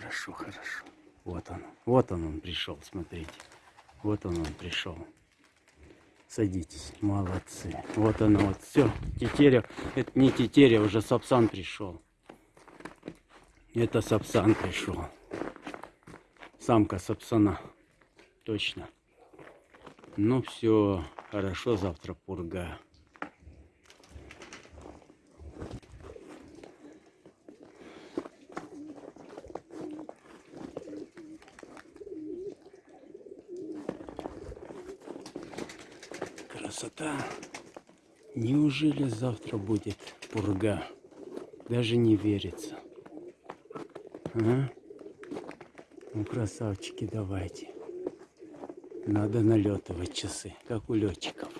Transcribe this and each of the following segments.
Хорошо, хорошо. Вот он. Вот он, он пришел, смотрите. Вот он, он пришел. Садитесь, молодцы. Вот оно, вот все. Тетеря, это не тетеря, уже Сапсан пришел. Это Сапсан пришел. Самка Сапсана. Точно. Ну все, хорошо, завтра пурга. Красота. Неужели завтра будет пурга? Даже не верится. А? Ну, красавчики, давайте. Надо налетывать часы, как у летчиков.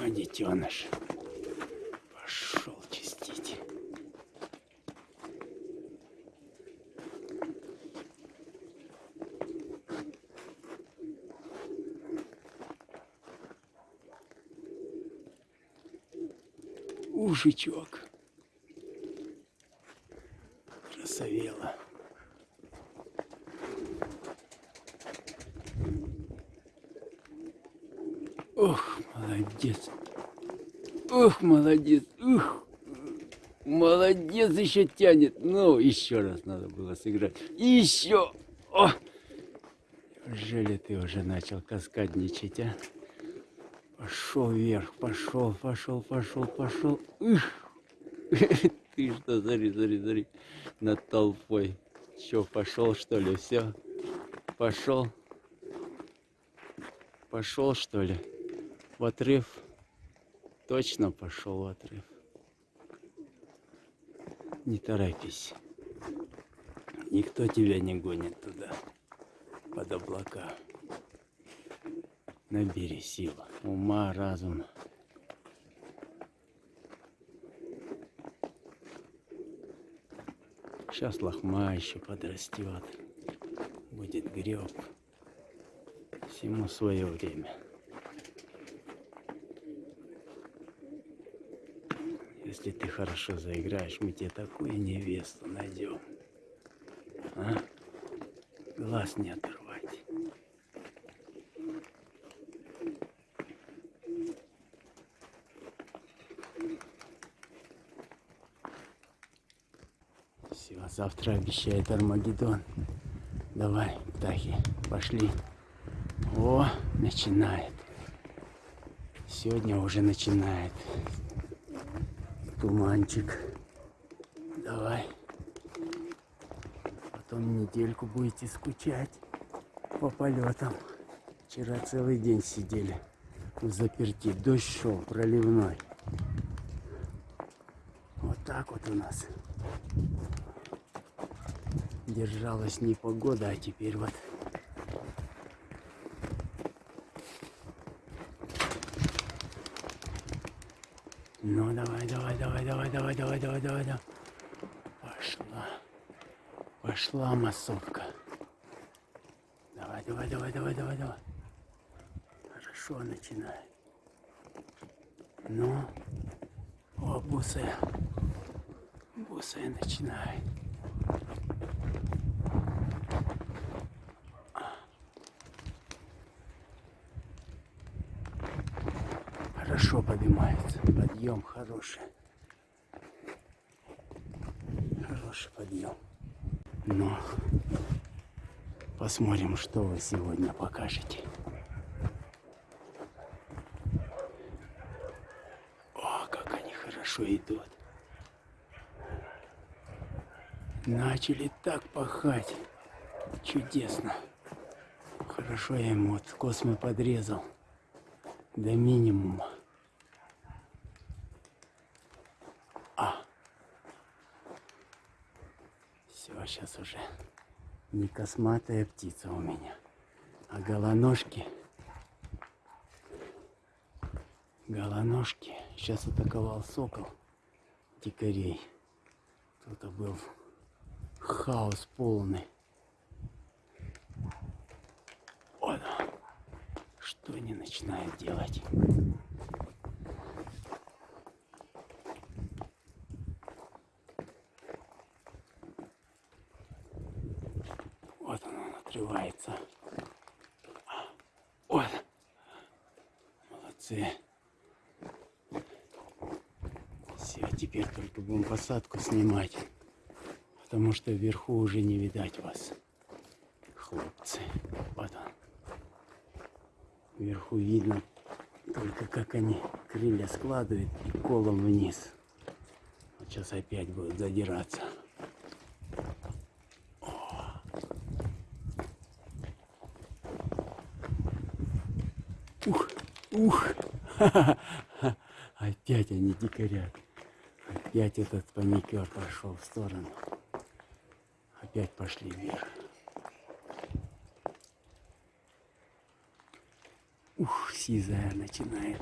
А детеныш пошел чистить. Ужичок. Красавела. Ох, молодец. Ох, молодец. Ух. Молодец, еще тянет. Ну, еще раз надо было сыграть. Еще. О! Неужели ты уже начал каскадничать, а? Пошел вверх, пошел, пошел, пошел, пошел. Ух. Ты что, смотри, смотри, смотри, над толпой. Че, пошел, что ли, все? Пошел. Пошел, что ли? В отрыв. Точно пошел отрыв. Не торопись. Никто тебя не гонит туда, под облака. Набери сил, ума, разума. Сейчас лохма еще подрастет. Будет греб. Всему свое время. Если ты хорошо заиграешь, мы тебе такую невесту найдем. А? Глаз не оторвать. Все, завтра обещает Армагеддон. Давай, птахи, пошли. О, начинает. Сегодня уже начинает. Туманчик. Давай. Потом недельку будете скучать по полетам. Вчера целый день сидели в заперти. Дождь шел проливной. Вот так вот у нас. Держалась не погода, а теперь вот Ну, давай, давай, давай, давай, давай, давай, давай, давай. Пошла. Пошла массовка. Давай, давай, давай, давай, давай, давай. Хорошо начинает. Ну, о, бусая. Бусая начинает. Хорошо поднимается. Подъем хороший. Хороший подъем. Но посмотрим, что вы сегодня покажете. О, как они хорошо идут. Начали так пахать. Чудесно. Хорошо я ему вот космы подрезал до минимума. А. Все, сейчас уже не косматая птица у меня, а голоножки. Голоножки. Сейчас атаковал сокол. дикарей. Тут был хаос полный. Он. Что они начинают делать? Вот он, он отрывается. Вот. Молодцы. Все, теперь только будем посадку снимать. Потому что вверху уже не видать вас. Хлопцы. Вот он. Вверху видно только как они крылья складывают и колом вниз. Вот сейчас опять будут задираться. Ух, ух, опять они дикарят. Опять этот паникер пошел в сторону. Опять пошли вверх. Ух, сизая начинает.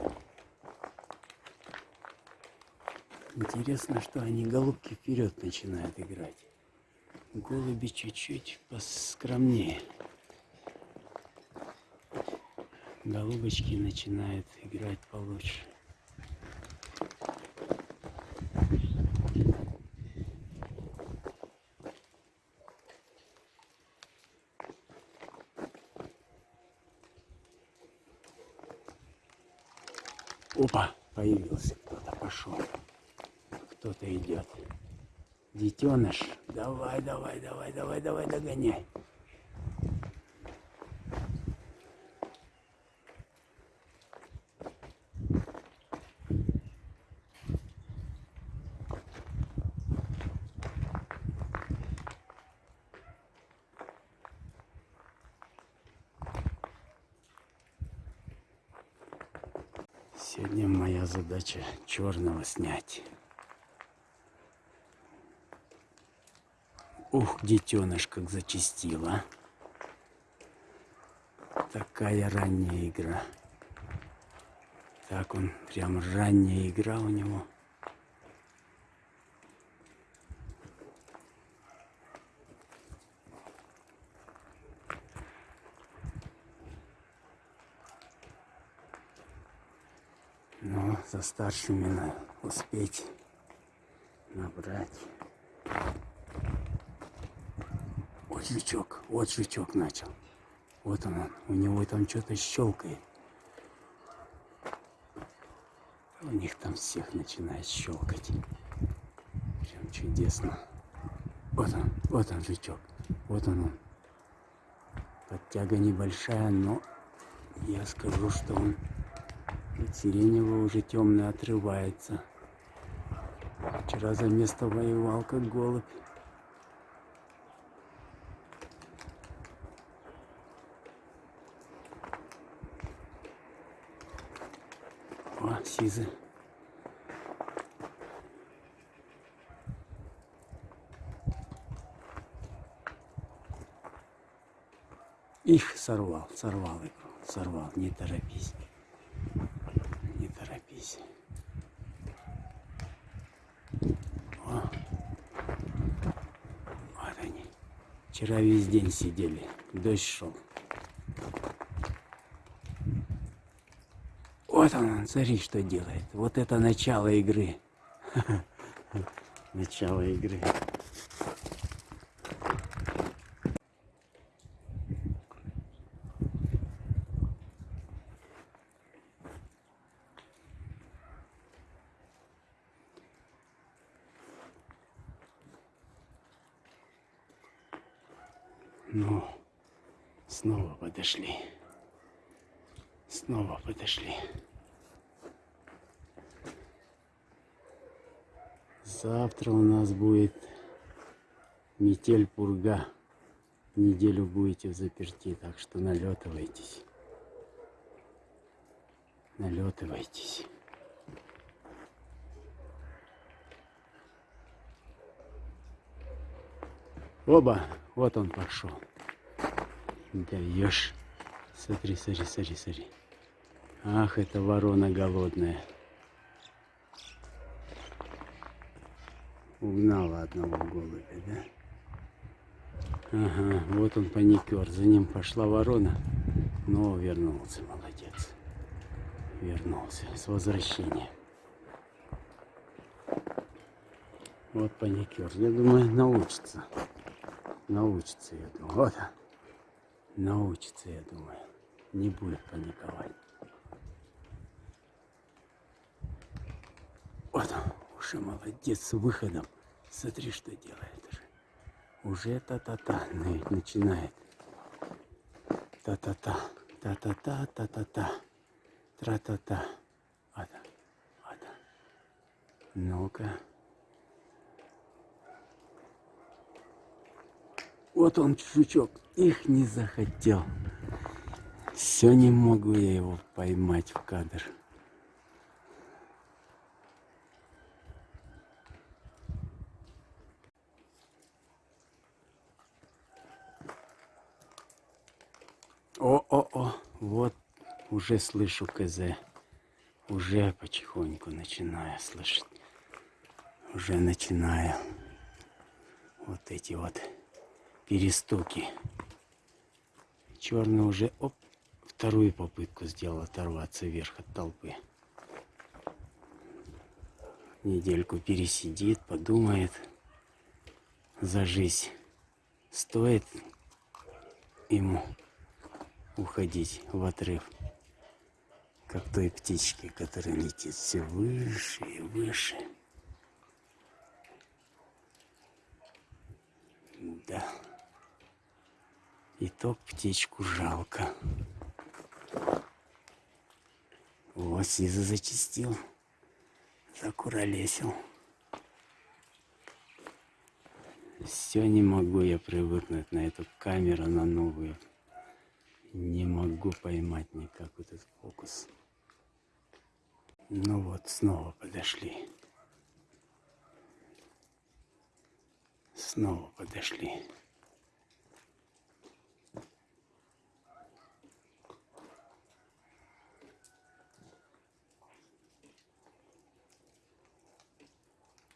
Интересно, что они голубки вперед начинают играть. Голуби чуть-чуть поскромнее. Голубочки начинают играть получше. Опа, появился кто-то, пошел. Кто-то идет. Детеныш, давай, давай, давай, давай, давай, догоняй. Сегодня моя задача черного снять. Ух, детеныш как зачистила. Такая ранняя игра. Так он, прям ранняя игра у него. За старшими надо успеть набрать. Вот жучок, вот жучок начал. Вот он, он. у него там что-то щелкает. У них там всех начинает щелкать. Прям чудесно. Вот он, вот он жучок. Вот он, он. Подтяга небольшая, но я скажу, что он сиреневого уже темно отрывается. Вчера за место воевал, как голубь. О, сизы. Их сорвал, сорвал игру, сорвал, не торопись. Не торопись. О. Вот они. Вчера весь день сидели, дождь шел. Вот он, смотри, что делает. Вот это начало игры. Начало игры. Ну, снова подошли. Снова подошли. Завтра у нас будет метель пурга. Неделю будете в заперти, так что налетывайтесь. Налетывайтесь. Оба, вот он пошел. Даешь. Смотри, смотри, смотри, смотри. Ах, это ворона голодная. Угнала одного голубя, да? Ага, вот он паникер. За ним пошла ворона, но вернулся, молодец. Вернулся с возвращением. Вот паникер. Я думаю, научится. Научится, я думаю. Вот. Научится, я думаю. Не будет паниковать. Вот уже молодец с выходом. Смотри, что делает уже. Уже та-та-та начинает. Та-та-та, та-та-та, та-та-та, тра-та-та. Вот, вот. Ну-ка. Вот он, жучок. Их не захотел. Все не могу я его поймать в кадр. О-о-о, вот уже слышу КЗ. Уже потихоньку начинаю слышать. Уже начинаю вот эти вот перестуки. Черный уже оп, вторую попытку сделал оторваться вверх от толпы. Недельку пересидит, подумает за жизнь. Стоит ему уходить в отрыв, как той птички, которая летит все выше и выше. Да. И то птичку жалко. О, Сиза зачистил, закуролесил. Все не могу я привыкнуть на эту камеру, на новую. Не могу поймать никак этот фокус. Ну вот, снова подошли. Снова подошли.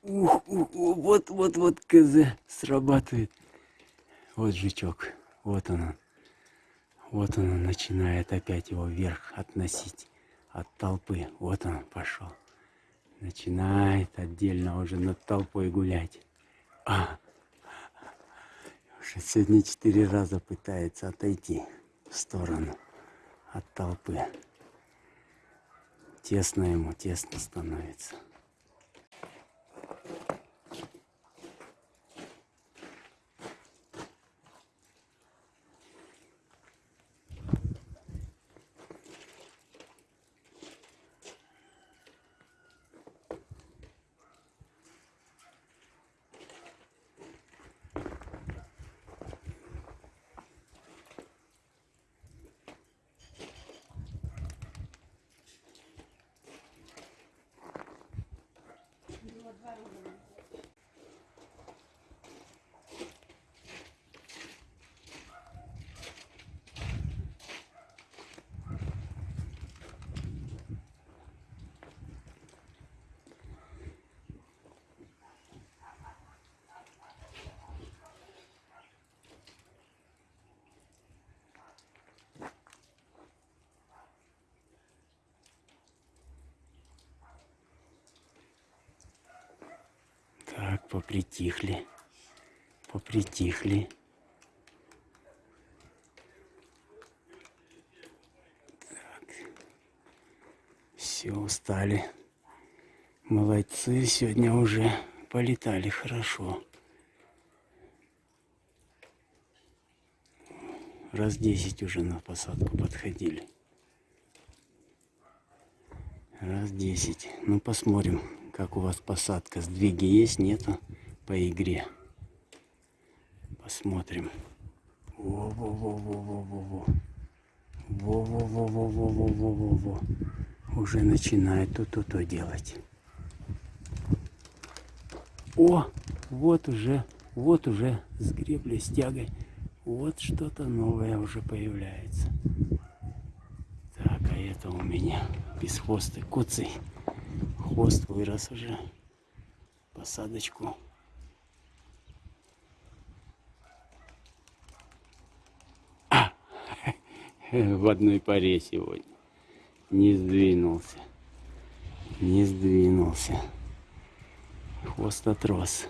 Ух, ух, вот, вот, вот КЗ срабатывает. Вот жучок, вот он. Вот он начинает опять его вверх относить от толпы. Вот он пошел. Начинает отдельно уже над толпой гулять. А, уже сегодня четыре раза пытается отойти в сторону от толпы. Тесно ему, тесно становится. Так, попритихли. Попритихли. Так. Все, устали. Молодцы, сегодня уже полетали хорошо. Раз десять уже на посадку подходили. Раз десять. Ну, посмотрим, как у вас посадка. Сдвиги есть, нету по игре. Посмотрим. Во-во-во-во-во-во-во. Во-во-во-во-во-во-во-во. Уже начинает то-то-то делать. О, вот уже, вот уже с греблей, с тягой. Вот что-то новое уже появляется. Так, а это у меня без хвоста куцый хвост вырос уже, посадочку. А! В одной паре сегодня. Не сдвинулся. Не сдвинулся. Хвост отрос.